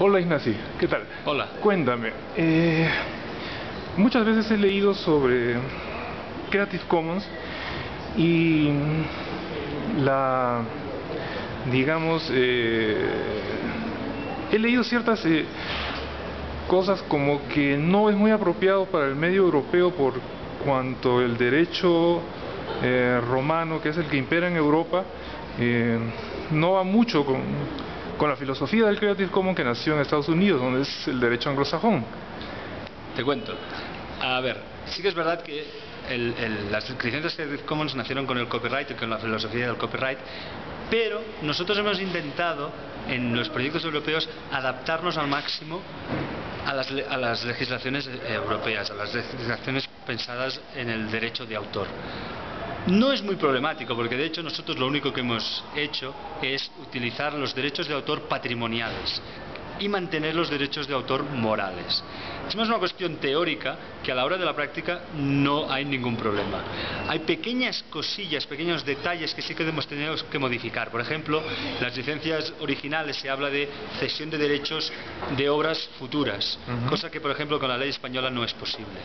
Hola Ignacio, ¿qué tal? Hola. Cuéntame, eh, muchas veces he leído sobre Creative Commons y la, digamos, eh, he leído ciertas eh, cosas como que no es muy apropiado para el medio europeo por cuanto el derecho romano, que es el que impera en Europa, no va mucho con con la filosofía del Creative Commons que nació en Estados Unidos, donde es el derecho anglosajón. Te cuento. A ver, sí que es verdad que las licencias Creative Commons nacieron con el copyright y con la filosofía del copyright, pero nosotros hemos intentado en los proyectos europeos adaptarnos al máximo a las, a las legislaciones europeas, a las legislaciones pensadas en el derecho de autor. No es muy problemático, porque de hecho nosotros lo único que hemos hecho es utilizar los derechos de autor patrimoniales y mantener los derechos de autor morales. Es más una cuestión teórica que a la hora de la práctica no hay ningún problema. Hay pequeñas cosillas, pequeños detalles que sí que hemos tenido que modificar. Por ejemplo, en las licencias originales se habla de cesión de derechos de obras futuras, cosa que por ejemplo con la ley española no es posible.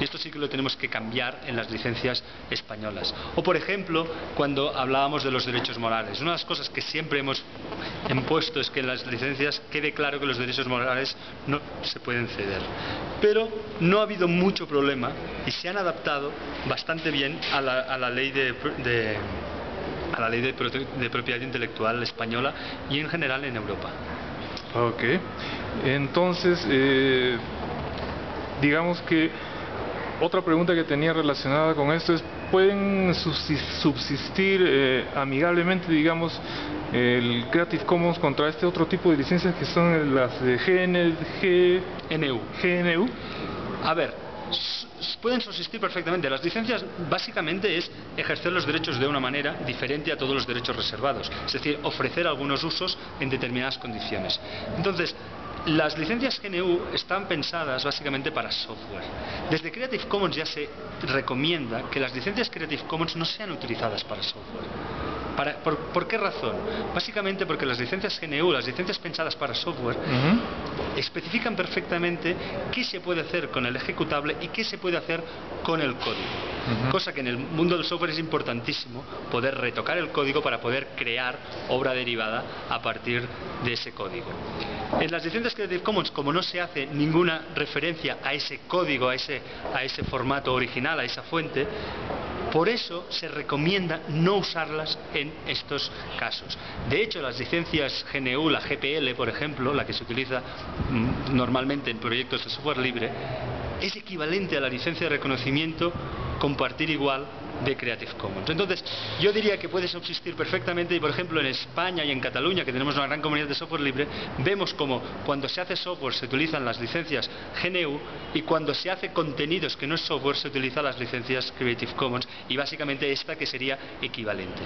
Y esto sí que lo tenemos que cambiar en las licencias españolas. O, por ejemplo, cuando hablábamos de los derechos morales. Una de las cosas que siempre hemos impuesto es que en las licencias quede claro que los derechos morales no se pueden ceder. Pero no ha habido mucho problema y se han adaptado bastante bien a la, ley de, a la ley de, propiedad intelectual española y en general en Europa. Ok, entonces eh, digamos que otra pregunta que tenía relacionada con esto es, ¿pueden subsistir eh, amigablemente, digamos, el Creative Commons contra este otro tipo de licencias que son las de GNU? GNU? A ver, pueden subsistir perfectamente. Las licencias básicamente es ejercer los derechos de una manera diferente a todos los derechos reservados, es decir, ofrecer algunos usos en determinadas condiciones. Entonces, las licencias GNU están pensadas básicamente para software. Desde Creative Commons ya se recomienda que las licencias Creative Commons no sean utilizadas para software. por, qué razón? Básicamente porque las licencias GNU, las licencias pensadas para software, especifican perfectamente qué se puede hacer con el ejecutable y qué se puede hacer con el código. Cosa que en el mundo del software es importantísimo poder retocar el código para poder crear obra derivada a partir de ese código. En las licencias Creative Commons, como no se hace ninguna referencia a ese código, a ese, a ese formato original, a esa fuente, por eso se recomienda no usarlas en estos casos. De hecho, las licencias GNU, la GPL, por ejemplo, la que se utiliza mm, normalmente en proyectos de software libre, es equivalente a la licencia de reconocimiento compartir igual de Creative Commons. Entonces, yo diría que puede subsistir perfectamente y, por ejemplo, en España y en Cataluña, que tenemos una gran comunidad de software libre, vemos como cuando se hace software se utilizan las licencias GNU y cuando se hace contenidos que no es software se utilizan las licencias Creative Commons y básicamente esta que sería equivalente.